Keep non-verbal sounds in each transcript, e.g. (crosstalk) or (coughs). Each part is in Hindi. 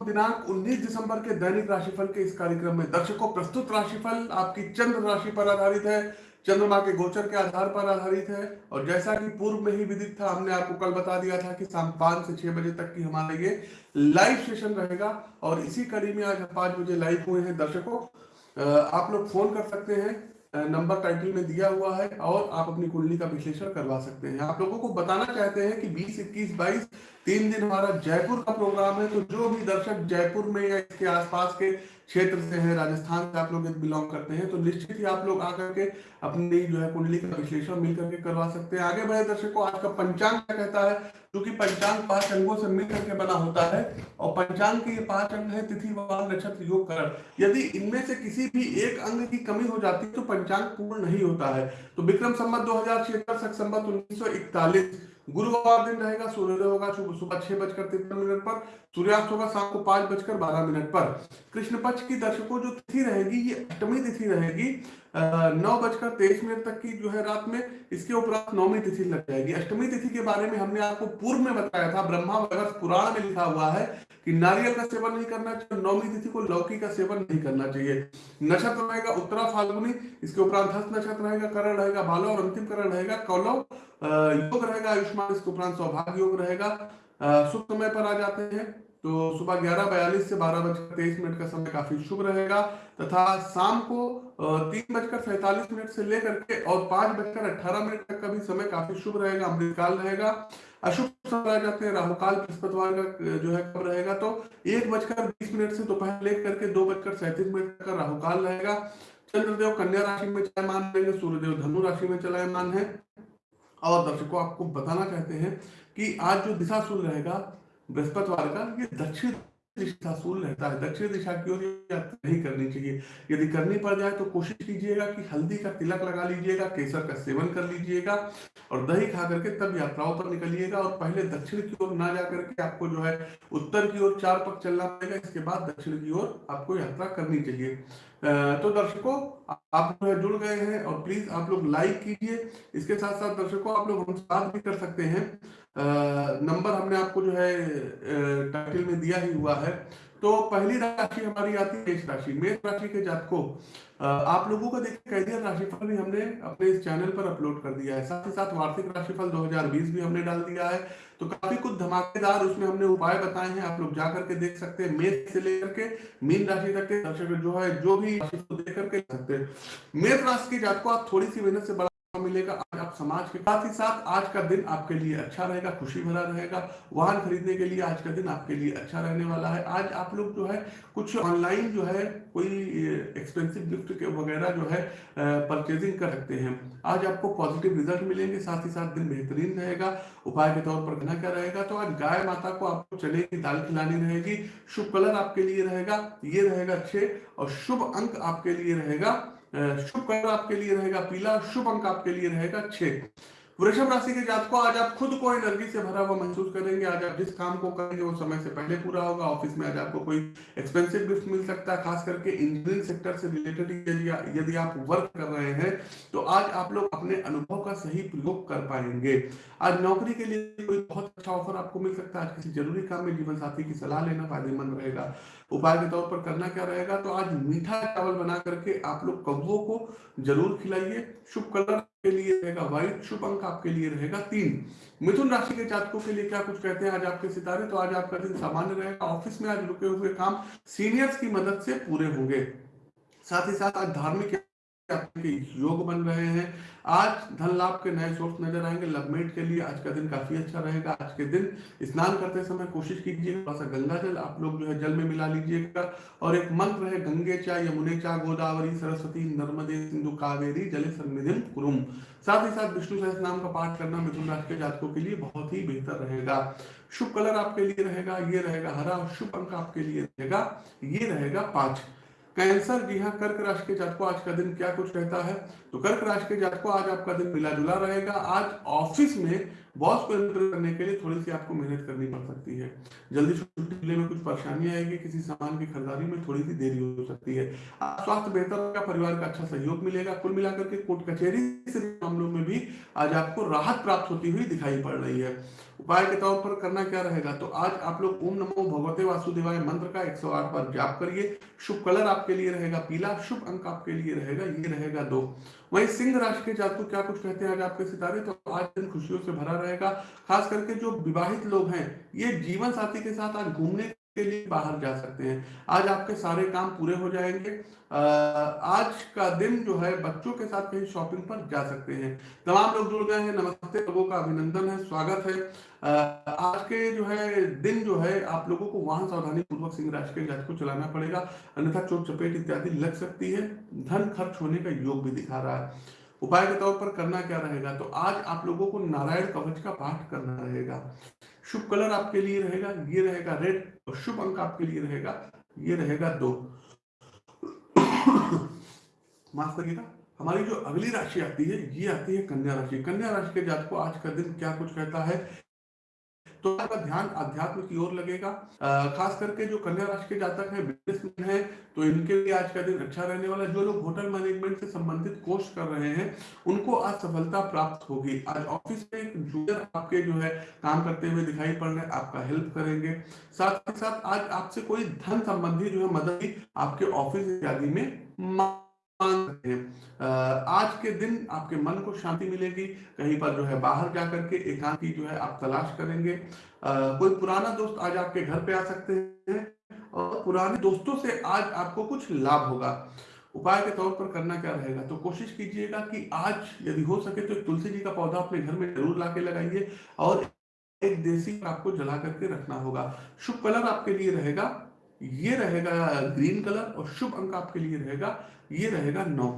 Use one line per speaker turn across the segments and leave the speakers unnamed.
दिनांक 19 दिसंबर के दैनिक राशिफल के इस कार्यक्रम में दर्शकों, प्रस्तुत राशिफल आपकी चंद्र राशि पर आधारित है। चंद्रमा के गोचर के आधार पर आधारित है। और जैसा कि पूर्व में ही विदित था, हमने आपको कल बता दिया था कि शाम पाँच से छह बजे तक की हमारे ये लाइव सेशन रहेगा। और इसी कड़ी में आज पाँच बजे लाइव हुए हैं दर्शकों। आप लोग फ़ोन कर सकते हैं। नंबर टाइटल में दिया हुआ है और आप अपनी कुंडली का विश्लेषण करवा सकते हैं। आप लोगों को बताना चाहते हैं कि 20, 21, 22 तीन दिन हमारा जयपुर का प्रोग्राम है तो जो भी दर्शक जयपुर में या इसके आसपास के क्षेत्र से हैं राजस्थान से आप लोग बिलोंग करते हैं तो निश्चित ही आप लोग आकर के अपनी जो है कुंडली का विश्लेषण मिल करके करवा सकते हैं। आगे बढ़े दर्शकों आज का पंचांग क्या कहता है? क्योंकि पंचांग पाँच अंगों से मिल करके बना होता है, और पंचांग के ये पाँच अंग है, तिथि वार नक्षत्र, योग, करण। यदि इनमें से किसी भी एक अंग की कमी हो जाती है तो पंचांग पूर्ण नहीं होता है। तो विक्रम संबत दो हज़ार छिहत्तर संबत उन्नीस गुरुवार दिन रहेगा, सूर्योदय होगा सुबह छह बजकर तिरपन मिनट पर, सूर्यास्त होगा, शाम को पाँच बजकर बारह मिनट पर। कृष्ण पक्ष की दर्शकों जो तिथि रहेगी, ये अष्टमी तिथि रहेगी नौ बजकर तेईस मिनट तक की जो है रात में, इसके उपरांत नौमी तिथि लग जाएगी। अष्टमी तिथि के बारे में हमने आपको पूर्व में बताया था, ब्रह्मा वगैरह पुराण में लिखा हुआ है कि नारियल का सेवन नहीं करना चाहिए नौमी तिथि को लौकी का सेवन नहीं करना चाहिए। नक्षत्र रहेगा उत्तरा फाल्गुनी, इसके उपरांत हस्त नक्षत्र रहेगा, करण रहेगा भालो और अंतिम करण रहेगा कौलव योग रहेगा, आयुष्मान, इसके उपरांत सौभाग्य योग रहेगा। शुभ समय पर आ जाते हैं तो सुबह ग्यारह बयालीस से बारह बजकर तेईस मिनट का समय काफ़ी शुभ रहेगा, तथा शाम को तीन बजकर सैतालीस मिनट से लेकर के और पाँच बजकर अट्ठारह मिनट तक का भी समय काफ़ी शुभ रहेगा, अमृतकाल रहेगा। अशुभ समय जाते हैं, राहुकाल, बृहस्पतिवार का जो है कब रहेगा तो एक बजकर बीस मिनट से दोपहर लेकर के दो बजकर सैंतीस मिनट तक का राहुकाल रहेगा। चंद्रदेव कन्या राशि में चलायमान रहेंगे, सूर्यदेव धनु राशि में चलायमान है। और दर्शकों, आपको बताना चाहते हैं कि आज जो दिशा सूर्य रहेगा, बृहस्पतिवार का, ये दक्षिण दिशा सूल रहता है, दक्षिण दिशा की ओर यात्रा नहीं करनी चाहिए। यदि करनी पड़ जाए तो कोशिश कीजिएगा कि हल्दी का तिलक लगा लीजिएगा, केसर का सेवन कर लीजिएगा और दही खा करके तब यात्राओं पर निकलिएगा और पहले दक्षिण की ओर ना जा करके आपको जो है उत्तर की ओर चार पक चलना पड़ेगा, इसके बाद दक्षिण की ओर आपको यात्रा करनी चाहिए। तो दर्शकों, आप जो है जुड़ गए हैं और प्लीज़ आप लोग लाइक कीजिए। इसके साथ साथ दर्शकों, आप लोग हम बात भी कर सकते हैं। नंबर हमने आपको जो है टाइटल में दिया ही हुआ है। तो पहली राशि हमारी आती है मेष राशि। मेष राशि के जातकों आप लोगों को देखिए कैरियर राशिफल भी हमने अपने इस चैनल पर अपलोड कर दिया है। साथ ही साथ वार्षिक राशिफल 2020 भी हमने डाल दिया है। तो काफ़ी कुछ धमाकेदार उसमें हमने उपाय बताए हैं, आप लोग जा करके देख सकते हैं। मेष से लेकर के मीन राशि तक के दर्शक जो है, जो भी राशि देख करके सकते हैं। मेष राशि के जातकों, आप थोड़ी सी मेहनत से मिलेगा। आज आप समाज के साथ ही साथ आज का दिन आपके लिए अच्छा रहेगा, खुशी भरा रहेगा। वाहन खरीदने के लिए आज का दिन आपके लिए अच्छा रहने वाला है। आज आप लोग जो है, कुछ ऑनलाइन जो है, कोई एक्सपेंसिव गिफ्ट के वगैरह जो है परचेजिंग कर सकते हैं। आज आपको पॉजिटिव रिज़ल्ट मिलेंगे, साथ ही साथ दिन बेहतरीन रहेगा। उपाय के तौर पर कहना क्या रहेगा? तो आज गाय माता को आपको चने की दाल खिलानी रहेगी। शुभ कलर आपके लिए रहेगा, ये रहेगा छह और शुभ अंक आपके लिए रहेगा। शुभ कलर आपके लिए रहेगा पीला शुभ अंक आपके लिए रहेगा छह। वृषभ राशि के जातकों आज आप खुद को एनर्जी से भरा हुआ महसूस करेंगे। आज आप जिस काम को करेंगे, वो समय से पहले पूरा होगा। ऑफ़िस में आज आपको कोई एक्सपेंसिव गिफ्ट मिल सकता है, खास करके इंजीनियरिंग सेक्टर से रिलेटेड यदि यदि आप वर्क कर रहे हैं तो आज आप लोग अपने अनुभव का सही प्रयोग कर पाएँगे। आज नौकरी के लिए कोई बहुत अच्छा ऑफ़र आपको मिल सकता है। आज किसी ज़रूरी काम में जीवन साथी की सलाह लेना फ़ायदेमंद रहेगा। उपाय के तौर पर करना क्या रहेगा? तो आज मीठा चावल बना करके आप लोग कौओं को ज़रूर खिलाइए। शुभ कलर के लिए रहेगा व्हाइट शुभ अंक आपके लिए रहेगा तीन। मिथुन राशि के जातकों के लिए क्या कुछ कहते हैं? आज आपके सितारे तो आज आपका दिन सामान्य रहेगा। ऑफ़िस में आज रुके हुए काम सीनियर्स की मदद से पूरे होंगे। साथ ही साथ आज धार्मिक आपके योग बन रहे हैं। आज धन लाभ के नए सोर्स नज़र आएँगे। लवमेट के लिए आज का दिन काफ़ी अच्छा रहेगा। आज के दिन स्नान करते समय कोशिश कीजिए थोड़ा सा गंगा जल आप लोग जो है जल में मिला लीजिएगा। और एक मंत्र है, गंगे चा यमुने चा गोदावरी, सरस्वती, नर्मदे, सिंधु, कावेरी, जले सन्निधिम कुरुम। साथ ही साथ विष्णु सहस नाम का पाठ करना मिथुन राशि के जातकों के लिए बहुत ही बेहतर रहेगा। शुभ कलर आपके लिए रहेगा, ये रहेगा हरा। और शुभ अंक आपके लिए रहेगा, ये रहेगा पाँच। कैंसर जी हाँ कर्क राशि के जातकों आज का दिन क्या कुछ रहता है? तो कर्क राशि के जातकों आज आपका दिन मिला जुला रहेगा। आज ऑफ़िस में बॉस को एंटर करने के लिए थोड़ी सी आपको मेहनत करनी पड़ सकती है। जल्दी छुट्टी में कुछ परेशानी आएगी किसी सामान की खरीदारी में थोड़ी सी देरी हो सकती है। स्वास्थ्य बेहतर होगा, परिवार का अच्छा सहयोग मिलेगा। कुल मिलाकर के कोर्ट कचहरी से मामलों में भी आज आपको राहत प्राप्त होती हुई दिखाई पड़ रही है। उपाय के तौर पर करना क्या रहेगा? तो आज आप लोग ओम नमो भगवते वासुदेवाय मंत्र का 108 बार जाप करिए। शुभ कलर आपके लिए रहेगा पीला, शुभ अंक आपके लिए रहेगा, ये रहेगा दो। वहीं सिंह राशि के जातक क्या कुछ कहते हैं आज आपके सितारे? तो आज दिन खुशियों से भरा रहेगा। खास करके जो विवाहित लोग हैं, ये जीवन साथी के साथ आज घूमने के लिए बाहर जा सकते हैं। आज आपके सारे काम पूरे हो जाएँगे। आज का दिन जो है, बच्चों के साथ कहीं शॉपिंग पर जा सकते हैं। तमाम लोग जुड़ गए हैं। नमस्ते, लोगों का अभिनंदन है, स्वागत है। आज के जो है, दिन जो है, आप लोगों को वहाँ सावधानी पूर्वक सिंह राशि के जात को चलाना पड़ेगा। अन्यथा चोट, चपेट इत्यादि लग सकती है। धन खर्च होने का योग भी दिखा रहा है। उपाय के तौर पर करना क्या रहेगा? तो आज आप लोगों को नारायण कवच का पाठ करना रहेगा। शुभ कलर आपके लिए रहेगा, ये रहेगा रेड, और शुभ अंक आपके लिए रहेगा, ये रहेगा दो। (coughs) माफ़ करिएगा। हमारी जो अगली राशि आती है, ये आती है कन्या राशि। कन्या राशि के जात को आज का दिन क्या कुछ कहता है? तो आपका ध्यान अध्यात्म की ओर लगेगा। खास करके जो कन्या राशि के जातक हैं बिजनेसमैन हैं तो इनके लिए आज का दिन अच्छा रहने वाला जो लोग होटल मैनेजमेंट से संबंधित कोर्स कर रहे हैं, उनको आज सफलता प्राप्त होगी। आज ऑफ़िस में एक जूनियर आपके जो है काम करते हुए दिखाई पड़ रहे हैं, आपका हेल्प करेंगे। साथ ही साथ आज आपसे कोई धन संबंधी जो है मदद आपके ऑफ़िस इत्यादि में आज के दिन आपके मन को शांति मिलेगी, कहीं पर जो है बाहर जाकर के एकांती जो है आप तलाश करेंगे। कोई पुराना दोस्त आज आपके घर पे आ सकते हैं और पुराने दोस्तों से आज आपको कुछ लाभ होगा। उपाय के तौर पर करना क्या रहेगा? तो कोशिश कीजिएगा कि आज यदि हो सके तो तुलसी जी का पौधा अपने घर में ज़रूर लाके लगाइए और एक देसी आपको जला करके रखना होगा। शुभ कलर आपके लिए रहेगा, ये रहेगा ग्रीन कलर और शुभ अंक आपके लिए रहेगा। ये रहेगा नौ।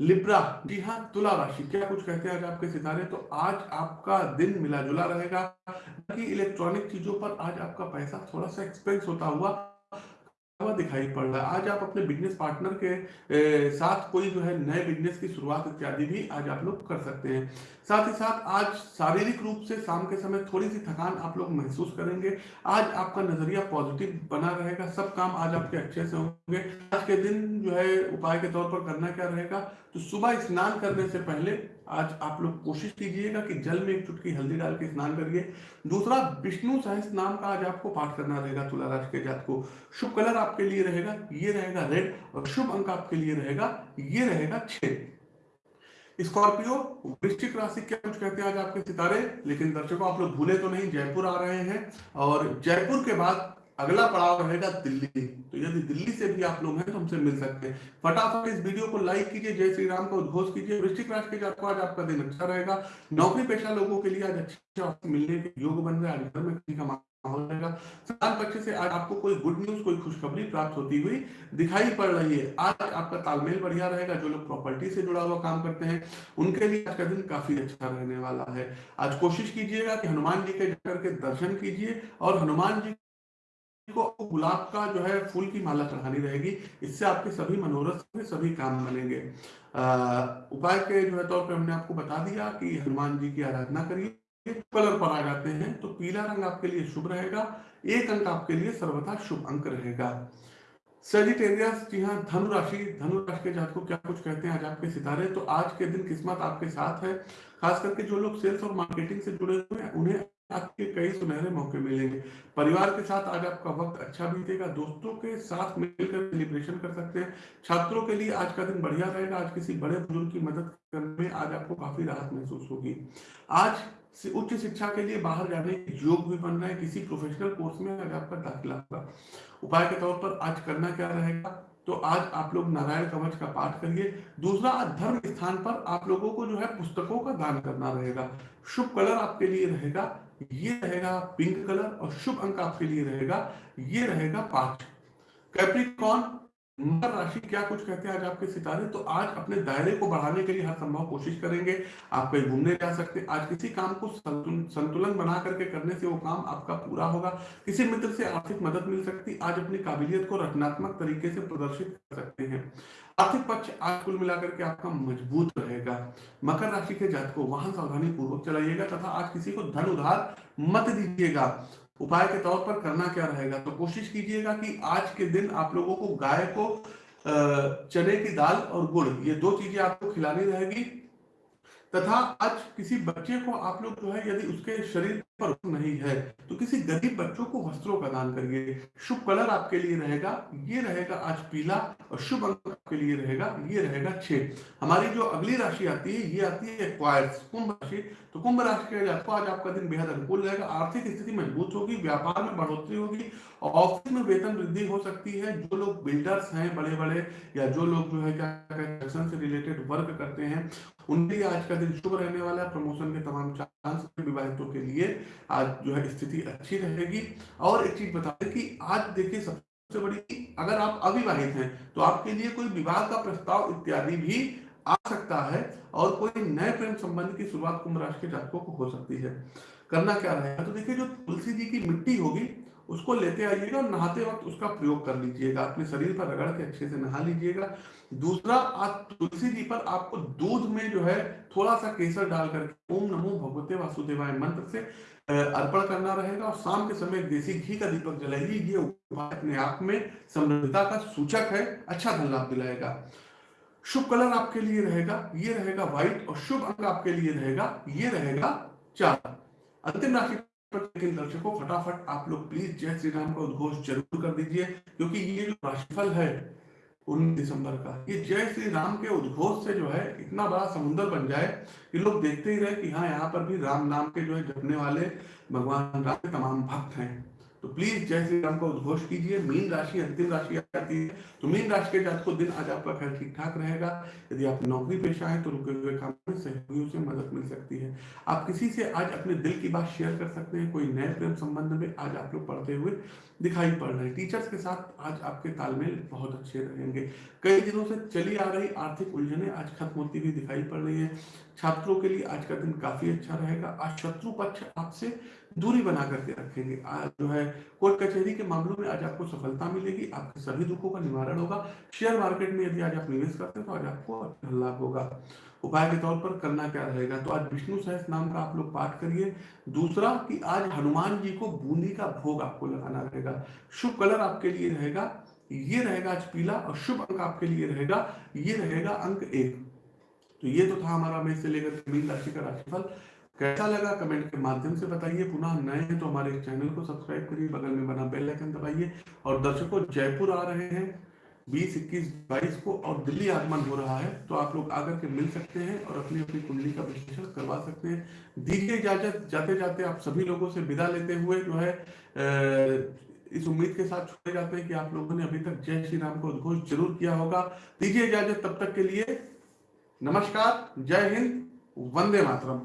लिब्रा, जी हाँ तुला राशि। क्या कुछ कहते हैं आज आपके सितारे? तो आज आपका दिन मिला जुला रहेगा इलेक्ट्रॉनिक चीज़ों पर आज आपका पैसा थोड़ा सा एक्सपेंस होता हुआ दिखाई पड़ रहा है। आज आप अपने बिज़नेस पार्टनर के साथ कोई जो है नए बिज़नेस की शुरुआत इत्यादि भी आज आप लोग कर सकते हैं। साथ ही साथ आज शारीरिक रूप से शाम के समय थोड़ी सी थकान आप लोग महसूस करेंगे। आज आपका नज़रिया पॉजिटिव बना रहेगा। सब काम आज आपके अच्छे से होंगे। आज के दिन जो है उपाय के तौर पर करना क्या रहेगा? तो सुबह स्नान करने से पहले आज आप लोग कोशिश कीजिएगा कि जल में एक चुटकी हल्दी डाल के स्नान करिए। दूसरा, विष्णु सहस नाम का आज आपको पाठ करना रहेगा तुला राशि के जात को। शुभ कलर आपके लिए रहेगा, ये रहेगा रेड, और शुभ अंक आपके लिए रहेगा, ये रहेगा छह। स्कॉर्पियो, वृश्चिक राशि क्या कुछ कहते हैं आज आपके सितारे, लेकिन दर्शकों, आप लोग भूले तो नहीं, जयपुर आ रहे हैं, और जयपुर के बाद अगला पड़ाव रहेगा दिल्ली। तो यदि दिल्ली से भी आप लोग हैं तो हमसे मिल सकते हैं। फटाफट इस वीडियो को लाइक कीजिए, जय श्री राम का उद्घोष कीजिए। वृश्चिक राशि के आपको आज आपका दिन अच्छा रहेगा। नौकरी पेशा लोगों के लिए आज अच्छे मिलने के योग बन रहे आज घर में किसी का रहेगा पक्ष से आज आपको कोई गुड न्यूज़ कोई खुशखबरी प्राप्त होती हुई दिखाई पड़ रही है। आज आपका तालमेल बढ़िया रहेगा, जो लोग प्रॉपर्टी से जुड़ा हुआ काम करते हैं, उनके लिए आज का दिन काफ़ी अच्छा रहने वाला है। आज कोशिश कीजिएगा कि हनुमान जी के जाकर के दर्शन कीजिए और हनुमान जी को गुलाब का जो है फूल की माला चढ़ानी रहेगी। इससे आपके सभी मनोरथ, सभी काम बनेंगे। उपाय के जो है तौर पे हमने आपको बता दिया कि हनुमान जी की आराधना करिए। कलर पर आ जाते हैं तो पीला रंग आपके लिए शुभ रहेगा, एक अंक आपके लिए सर्वथा शुभ अंक रहेगा। सेजिटेरियस जी हाँ धनु राशि के जात को क्या कुछ कहते हैं आज आपके सितारे? तो आज के दिन किस्मत आपके साथ है, खास करके जो लोग सेल्स और मार्केटिंग से जुड़े हुए हैं, उन्हें आपके कई सुनहरे मौके मिलेंगे। परिवार के साथ आज आपका वक्त अच्छा बीतेगा, दोस्तों के साथ मिलकर सेलिब्रेशन कर सकते हैं। छात्रों के लिए आज का दिन बढ़िया रहेगा, आज किसी बड़े बुज़ुर्ग की मदद करने में आज आपको काफ़ी राहत महसूस होगी। आज उच्च शिक्षा के लिए बाहर जाने के योग भी बन रहे हैं। किसी प्रोफेशनल कोर्स में आज आपका दाखिला होगा, उपाय के तौर पर आज करना क्या रहेगा? तो आज आप लोग नारायण कवच का पाठ करिए। दूसरा, धर्म स्थान पर आप लोगों को जो है पुस्तकों का दान करना रहेगा। शुभ कलर आपके लिए रहेगा, ये रहेगा पिंक कलर और शुभ अंक आपके लिए रहेगा, ये रहेगा पाठ कैप्रिकॉन मकर राशि क्या कुछ कहते हैं आज आपके सितारे? तो आज अपने दायरे को बढ़ाने के लिए हर संभव कोशिश करेंगे। आप कहीं घूमने जा सकते हैं। आज किसी काम को संतुलन बना करके करने से वो काम आपका पूरा होगा। किसी मित्र से आर्थिक मदद मिल सकती आज अपनी काबिलियत को रचनात्मक तरीके से प्रदर्शित कर सकते हैं। आर्थिक पक्ष आज कुल मिलाकर के आपका मज़बूत रहेगा। मकर राशि के जात को वाहन सावधानी पूर्वक चलाइएगा तथा आज किसी को धन उधार मत दीजिएगा। उपाय के तौर पर करना क्या रहेगा? तो कोशिश कीजिएगा कि आज के दिन आप लोगों को गाय को चने की दाल और गुड़, ये दो चीज़ें आपको खिलानी रहेगी। तथा आज किसी बच्चे को आप लोग जो है, यदि उसके शरीर पर नहीं है तो किसी गरीब बच्चों को वस्त्रों का दान करिए। शुभ कलर आपके लिए रहेगा, ये रहेगा आज पीला। और शुभ अंक आपके लिए रहेगा, ये रहेगा छह। हमारी जो अगली राशि आती है, ये आती है क्वायर्स कुंभ राशि। तो कुंभ राशि के जातकों आज आपका दिन बेहद अनुकूल रहेगा, आर्थिक स्थिति मज़बूत होगी, व्यापार में बढ़ोतरी होगी, ऑफ़िस में वेतन वृद्धि हो सकती है। जो लोग बिल्डर्स हैं बड़े बड़े या जो लोग जो है, क्या से रिलेटेड वर्क करते हैं, उनके लिए आज का दिन शुभ रहने वाला है। प्रमोशन के तमाम चांस विवाहितों के लिए। आज जो है, स्थिति अच्छी रहेगी। और एक चीज़ बता दें कि आज देखिए, सबसे बड़ी अगर आप अविवाहित हैं तो आपके लिए कोई विवाह का प्रस्ताव इत्यादि भी आ सकता है और कोई नए प्रेम संबंध की शुरुआत कुंभ राशि के जातकों को हो सकती है। करना क्या रहेगा? तो देखिए, जो तुलसी जी की मिट्टी होगी उसको लेते आइएगा और नहाते वक्त उसका प्रयोग कर लीजिएगा, अपने शरीर पर रगड़ के अच्छे से नहा लीजिएगा। दूसरा आप तुलसी जी पर आपको दूध में जो है थोड़ा सा केसर डाल करके ओम नमो भगवते वासुदेवाय मंत्र से अर्पण करना रहेगा और शाम के समय देसी घी का दीपक जलाइए। ये उपाय अपने आप में समृद्धता का सूचक है। अच्छा धन लाभ दिलाएगा। शुभ कलर आपके लिए रहेगा, ये रहेगा व्हाइट और शुभ अंक आपके लिए रहेगा, ये रहेगा चार। अंतिम राशि लेकिन दर्शकों, फटाफट आप लोग प्लीज़ जय श्री राम का उद्घोष ज़रूर कर दीजिए, क्योंकि ये जो राशिफल है उन्नीस दिसंबर का, ये जय श्री राम के उद्घोष से जो है इतना बड़ा समुद्र बन जाए कि लोग देखते ही रहे कि हाँ यहाँ पर भी राम नाम के जो है जपने वाले भगवान राम के तमाम भक्त हैं। तो प्लीज़ जय श्री राम का उद्घोष कीजिए। मीन राशि अंतिम राशि आती है तो मीन राशि के जात को दिन आज आपका खैर ठीक ठाक रहेगा। यदि आप नौकरी पेशा है तो रुके हुए काम में सहयोगियों से मदद मिल सकती है। आप किसी से आज अपने दिल की बात शेयर कर सकते हैं। कोई नए प्रेम संबंध में आज आप लोग पढ़ते हुए दिखाई पड़ रहे हैं। टीचर्स के साथ आज आपके तालमेल बहुत अच्छे रहेंगे। कई दिनों से चली आ रही आर्थिक उलझने आज खत्म होती हुई दिखाई पड़ रही है। छात्रों के लिए आज का दिन काफ़ी अच्छा रहेगा। आज शत्रु पक्ष आपसे दूरी बना करके रखेंगे। जो है, कोर्ट कचहरी के मामलों में आज आपको सफलता मिलेगी, आपके सभी दुखों का निवारण होगा। शेयर मार्केट में यदि आज आप निवेश करते हैं तो आज आपको अच्छा लाभ होगा। उपाय के तौर पर करना क्या रहेगा? तो आज विष्णु सहस नाम का आप लोग पाठ करिए। दूसरा, कि आज हनुमान जी को बूंदी का भोग आपको लगाना रहेगा। शुभ कलर आपके लिए रहेगा, ये रहेगा आज पीला, और शुभ अंक आपके लिए रहेगा, ये रहेगा अंक एक। तो ये तो था हमारा मेष से लेकर मीन राशि का राशिफल। कैसा लगा? कमेंट के माध्यम से बताइए। पुनः नए हैं तो हमारे चैनल को सब्सक्राइब करिए, बगल में बना बेल आइकन दबाइए और दर्शकों, जयपुर आ रहे हैं। बीस, इक्कीस, बाईस को और दिल्ली आगमन हो रहा है तो आप लोग आकर के मिल सकते हैं और अपनी अपनी कुंडली का विश्लेषण करवा सकते हैं। दीजिए इजाज़त। जाते जाते आप सभी लोगों से विदा लेते हुए जो है इस उम्मीद के साथ छोड़े जाते हैं कि आप लोगों ने अभी तक जय श्री राम को उद्घोष ज़रूर किया होगा। दीजिए इजाज़त तब तक के लिए। नमस्कार। जय हिंद। वंदे मातरम।